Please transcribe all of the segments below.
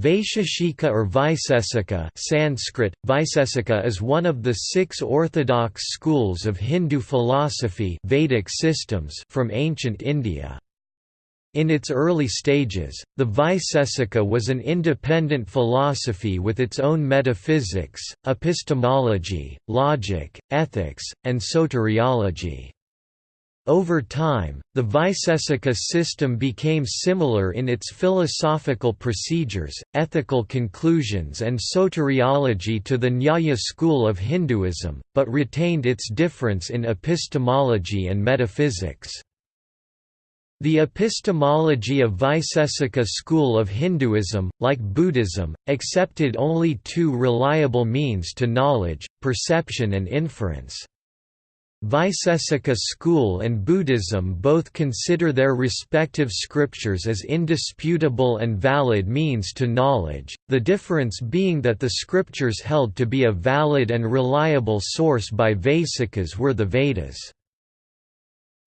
Vaisheshika or Vaisesika Sanskrit, Vaisesika is one of the six orthodox schools of Hindu philosophy Vedic systems from ancient India. In its early stages, the Vaisesika was an independent philosophy with its own metaphysics, epistemology, logic, ethics, and soteriology. Over time, the Vaisesika system became similar in its philosophical procedures, ethical conclusions and soteriology to the Nyaya school of Hinduism, but retained its difference in epistemology and metaphysics. The epistemology of Vaisesika school of Hinduism, like Buddhism, accepted only two reliable means to knowledge, perception and inference. Vaisesika school and Buddhism both consider their respective scriptures as indisputable and valid means to knowledge, the difference being that the scriptures held to be a valid and reliable source by Vaisikas were the Vedas.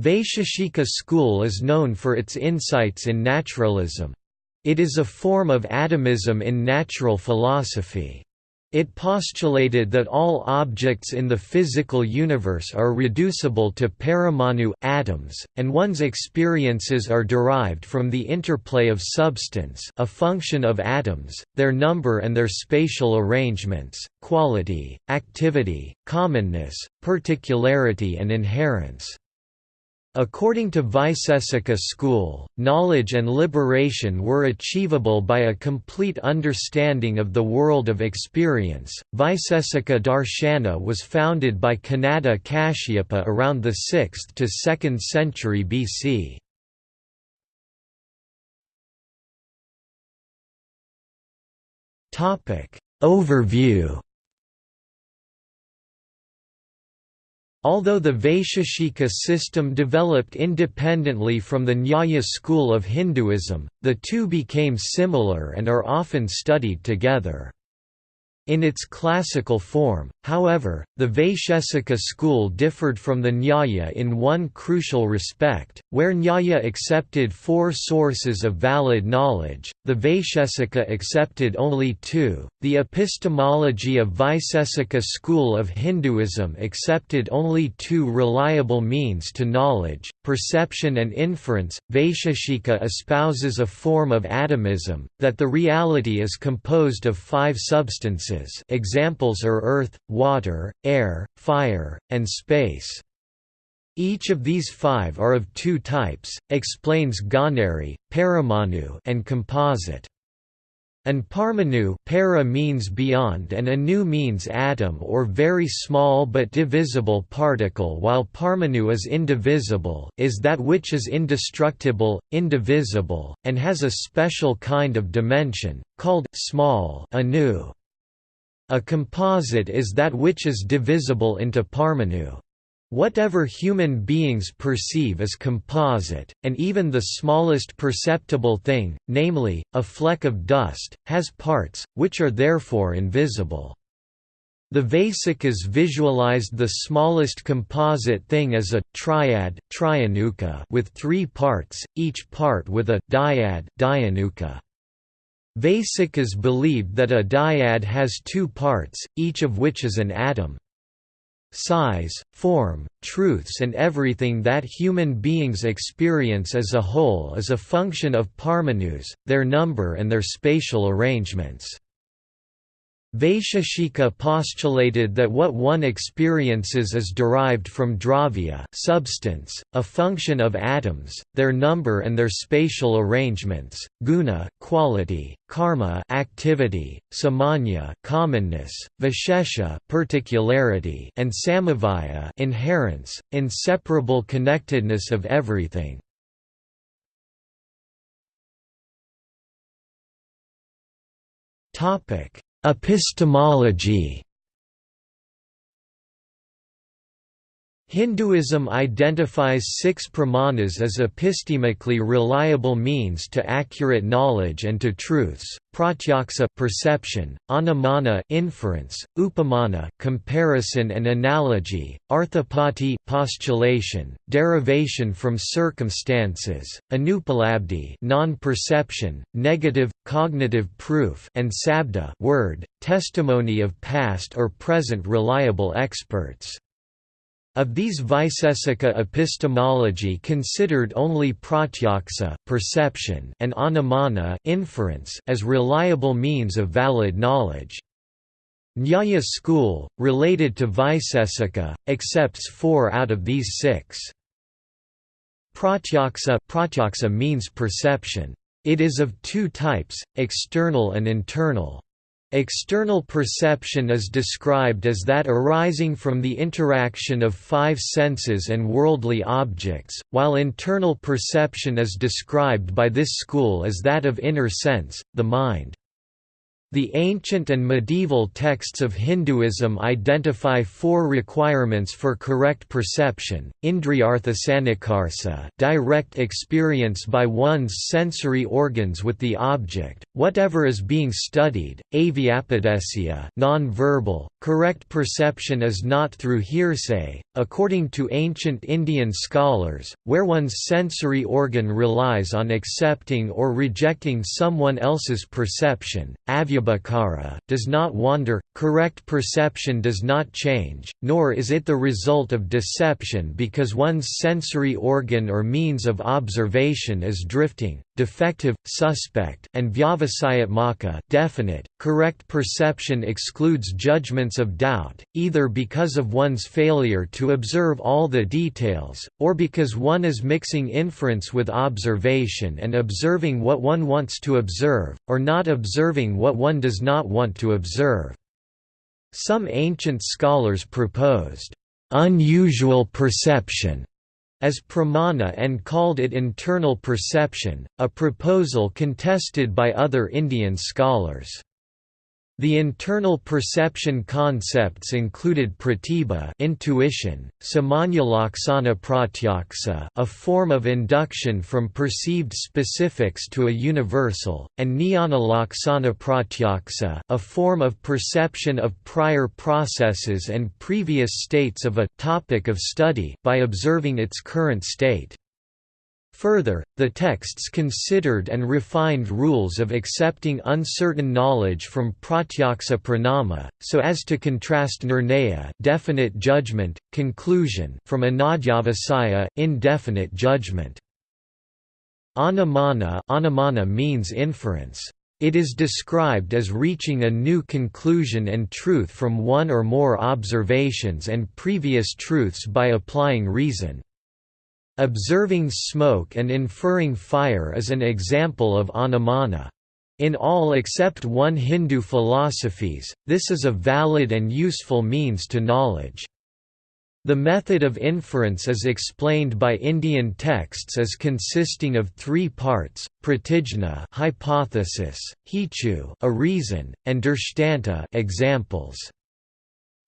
Vaisheshika school is known for its insights in naturalism. It is a form of atomism in natural philosophy. It postulated that all objects in the physical universe are reducible to paramanu atoms, and one's experiences are derived from the interplay of substance a function of atoms, their number and their spatial arrangements, quality, activity, commonness, particularity and inherence. According to Vaisesika school, knowledge and liberation were achievable by a complete understanding of the world of experience. Vaisesika Darshana was founded by Kanada Kashyapa around the 6th to 2nd century BC. Topic Overview Although the Vaisheshika system developed independently from the Nyaya school of Hinduism, the two became similar and are often studied together. In its classical form, however, the Vaishesika school differed from the Nyaya in one crucial respect, where Nyaya accepted four sources of valid knowledge, the Vaishesika accepted only two. The epistemology of Vaisesika school of Hinduism accepted only two reliable means to knowledge, perception and inference. Vaisheshika espouses a form of atomism, that the reality is composed of five substances examples are earth, water, air, fire, and space. Each of these five are of two types, explains Ganeri, paramanu and composite. And parmanu para means beyond and anu means atom or very small but divisible particle while parmanu is indivisible is that which is indestructible, indivisible, and has a special kind of dimension, called small anu. A composite is that which is divisible into parmanu. Whatever human beings perceive as composite, and even the smallest perceptible thing, namely, a fleck of dust, has parts, which are therefore invisible. The Vaisikas visualized the smallest composite thing as a triad with three parts, each part with a dyad Vaisikas believed that a dyad has two parts, each of which is an atom. Size, form, truths and everything that human beings experience as a whole is a function of parmanus, their number and their spatial arrangements. Vaisheshika postulated that what one experiences is derived from dravya substance, a function of atoms, their number and their spatial arrangements, guna quality, karma activity, samanya commonness, vishesha particularity, and samavaya inherence, inseparable connectedness of everything. Topic Epistemology Hinduism identifies six pramanas as epistemically reliable means to accurate knowledge and to truths: pratyaksa perception, anumana inference, upamana comparison and analogy, arthapati postulation, derivation from circumstances, anupalabdhi non-perception, negative cognitive proof, and sabda word, testimony of past or present reliable experts. Of these Vaisesika epistemology considered only pratyaksa perception and anumana inference as reliable means of valid knowledge. Nyaya school, related to Vaisesika, accepts four out of these six. Pratyaksa, pratyaksa means perception. It is of two types, external and internal. External perception is described as that arising from the interaction of five senses and worldly objects, while internal perception is described by this school as that of inner sense, the mind. The ancient and medieval texts of Hinduism identify four requirements for correct perception, indriyarthasannikarsa direct experience by one's sensory organs with the object, whatever is being studied, avyapadesya non-verbal, correct perception is not through hearsay, according to ancient Indian scholars, where one's sensory organ relies on accepting or rejecting someone else's perception, avya does not wander, correct perception does not change, nor is it the result of deception because one's sensory organ or means of observation is drifting, defective, suspect, and vyavasayatmaka definite. Correct perception excludes judgments of doubt, either because of one's failure to observe all the details, or because one is mixing inference with observation and observing what one wants to observe, or not observing what one one does not want to observe. Some ancient scholars proposed, "...unusual perception", as pramana and called it internal perception, a proposal contested by other Indian scholars. The internal perception concepts included pratibha intuition, samanyalaksana pratyaksa a form of induction from perceived specifics to a universal, and jnana pratyaksa a form of perception of prior processes and previous states of a topic of study by observing its current state. Further, the texts considered and refined rules of accepting uncertain knowledge from pratyaksa pramana, so as to contrast nirnaya definite judgment, conclusion from anadhyavasaya indefinite judgment. Anumana, anumana means inference. It is described as reaching a new conclusion and truth from one or more observations and previous truths by applying reason. Observing smoke and inferring fire is an example of anumana. In all except one Hindu philosophies, this is a valid and useful means to knowledge. The method of inference is explained by Indian texts as consisting of three parts: pratijna, hypothesis, hetu, a reason, and drishtanta, examples.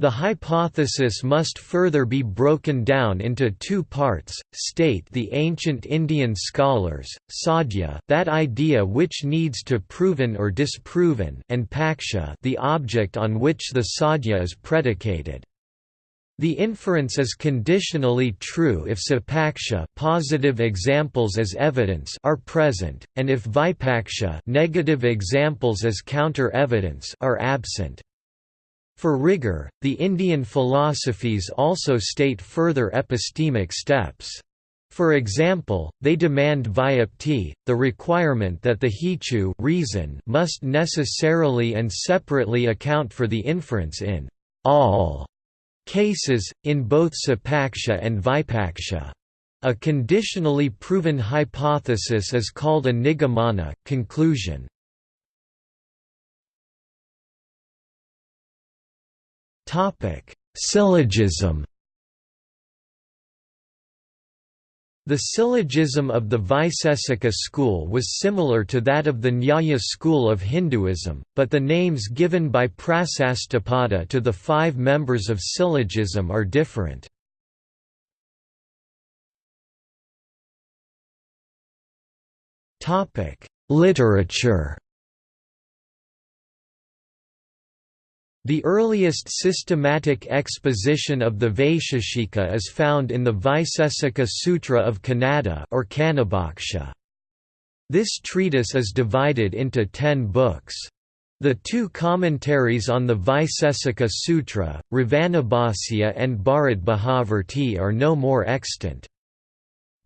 The hypothesis must further be broken down into two parts, state the ancient Indian scholars, sadhya that idea which needs to proven or disproven and paksha the object on which the sadhya is predicated. The inference is conditionally true if sapaksha positive examples as evidence are present, and if vipaksha negative examples as counter-evidence are absent. For rigor, the Indian philosophies also state further epistemic steps. For example, they demand vyapti, the requirement that the hetu reason must necessarily and separately account for the inference in all cases, in both sapaksha and vipaksha. A conditionally proven hypothesis is called a nigamana conclusion. Syllogism The syllogism of the Vaisesika school was similar to that of the Nyaya school of Hinduism, but the names given by Prasastapada to the five members of syllogism are different. Literature The earliest systematic exposition of the Vaisheshika is found in the Vaisesika Sutra of Kanada or Kanabhaksha. This treatise is divided into ten books. The two commentaries on the Vaisesika Sutra, Ravanabhasya and Bharat Bhavarti are no more extant.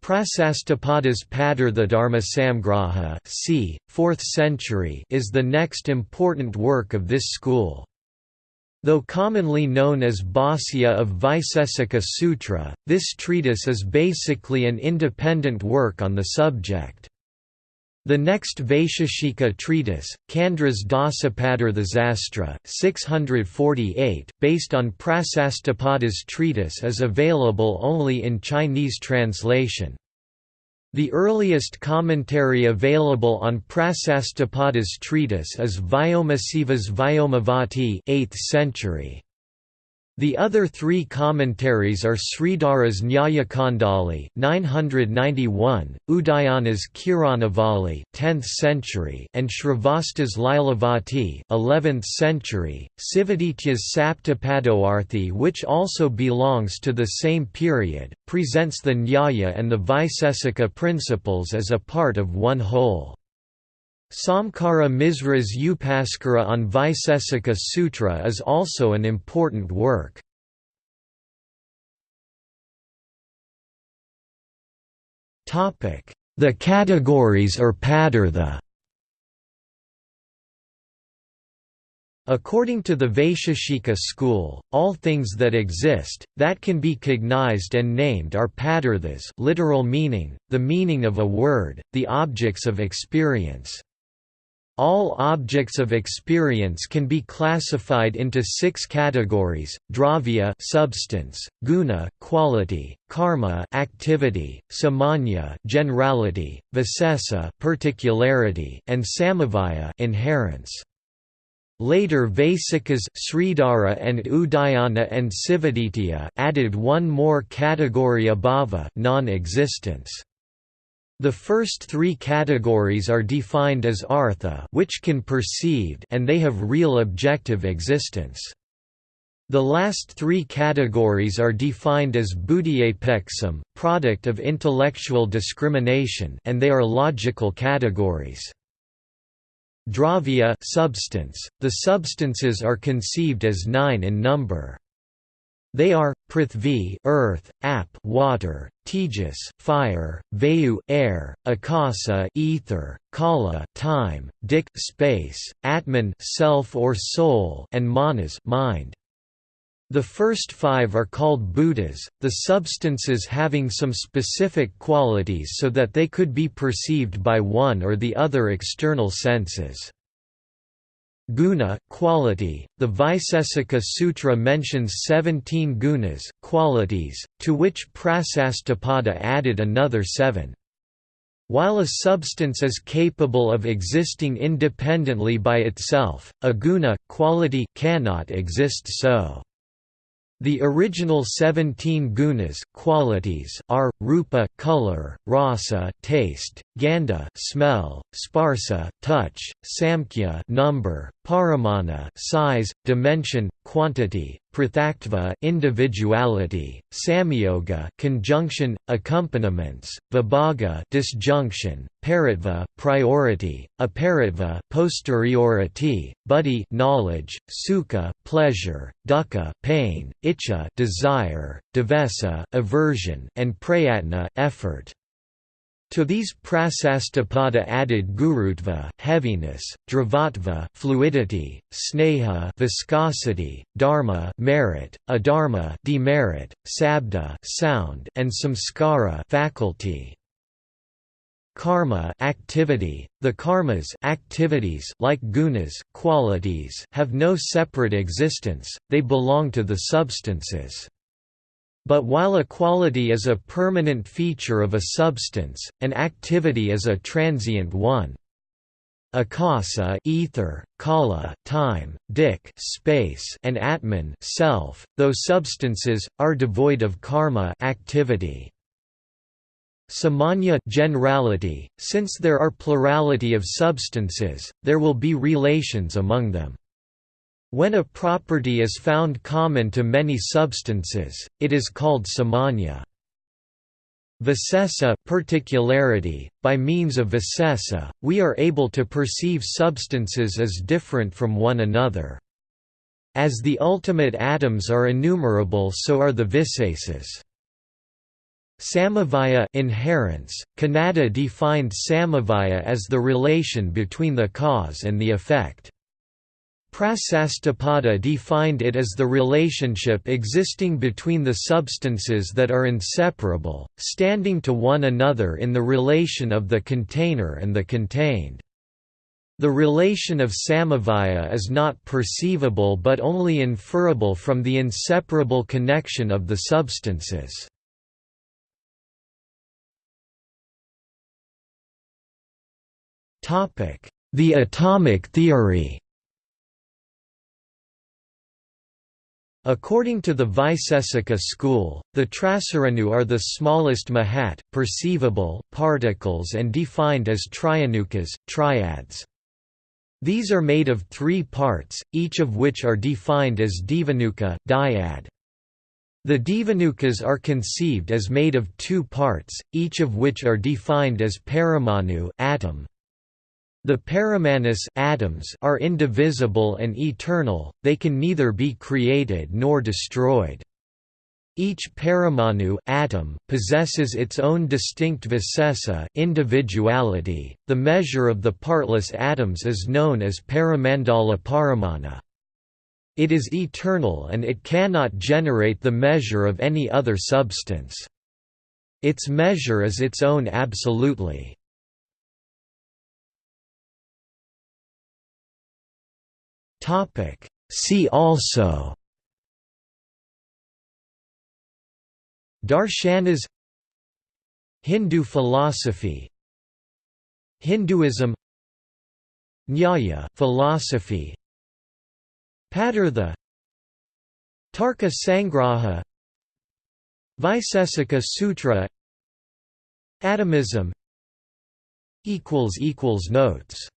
Prasastapada's Dharma Samgraha c. 4th century is the next important work of this school. Though commonly known as Bhāsya of Vaisesika Sutra, this treatise is basically an independent work on the subject. The next Vaisheshika treatise, Candra's Dasapadarthasastra 648, based on Prasastapada's treatise is available only in Chinese translation. The earliest commentary available on Prasastapada's treatise is Vyomasiva's Vyomavati 8th century. The other three commentaries are Sridhara's Nyayakandali 991, Udayana's Kiranavali 10th century and Srivatsa's Lilavati 11th century, Sivaditya's Saptapadarthi which also belongs to the same period, presents the Nyaya and the Vaisesika principles as a part of one whole. Samkara Misra's Upaskara on Vaisesika Sutra is also an important work. The categories or padartha According to the Vaisheshika school, all things that exist, that can be cognized and named are padarthas literal meaning, the meaning of a word, the objects of experience. All objects of experience can be classified into six categories: dravya substance, guna quality, karma activity, samanya generality, visesa particularity, and samavaya inherence. Later Vaisikas Sridhara and Udayana and Sivaditya added one more category abhava non-existence. The first three categories are defined as artha which can perceived and they have real objective existence. The last three categories are defined as buddhyapeksam product of intellectual discrimination and they are logical categories. Dravya substance, the substances are conceived as nine in number. They are Prithvi, earth, Ap, water, Tejas, fire, Vayu, air, Akasa, ether, Kala, time, Dik, space, Atman, self or soul, and Manas, mind. The first five are called bhutas, the substances having some specific qualities so that they could be perceived by one or the other external senses. Guna quality. The Vaisesika Sutra mentions 17 gunas qualities, to which Prasastapada added another seven. While a substance is capable of existing independently by itself, a guna quality cannot exist so. The original 17 gunas qualities are, rupa color, rasa taste, gandha smell, sparsa touch, samkhya number, paramana size, dimension, quantity, prithaktva individuality, samyoga conjunction, accompaniments, vibhaga disjunction, paritva priority, aparitva posteriority, buddhi knowledge, sukha pleasure, dukkha pain, icha desire, dvesa aversion, and prayatna effort. To these Prasastapada added gurutva heaviness, dravatva fluidity, sneha viscosity, dharma merit, adharma demerit, sabda sound, and samskara faculty. Karma activity. The karmas activities like gunas qualities have no separate existence, they belong to the substances. But while a quality is a permanent feature of a substance, an activity is a transient one. Akasa ether, kala time, dik space, and atman self, though substances, are devoid of karma activity. Samanya generality, since there are plurality of substances, there will be relations among them. When a property is found common to many substances, it is called samanya. Visesa particularity, by means of visesa, we are able to perceive substances as different from one another. As the ultimate atoms are innumerable so are the visesas. Samavaya inherence, Kanada defined samavaya as the relation between the cause and the effect. Prasastapada defined it as the relationship existing between the substances that are inseparable, standing to one another in the relation of the container and the contained. The relation of samavaya is not perceivable but only inferable from the inseparable connection of the substances. The atomic theory According to the Vaisesika school, the Trasaranu are the smallest mahat, perceivable particles and defined as trianukas, triads. These are made of three parts, each of which are defined as divanuka dyad. The divanukas are conceived as made of two parts, each of which are defined as paramanu atom. The paramanas atoms are indivisible and eternal, they can neither be created nor destroyed. Each paramanu atom possesses its own distinct visesa individuality. The measure of the partless atoms is known as paramandala paramana. It is eternal and it cannot generate the measure of any other substance. Its measure is its own absolutely. Topic. See also Darshanas Hindu philosophy Hinduism Nyaya philosophy Padartha Tarka Sangraha Vaisesika Sutra Atomism equals equals Notes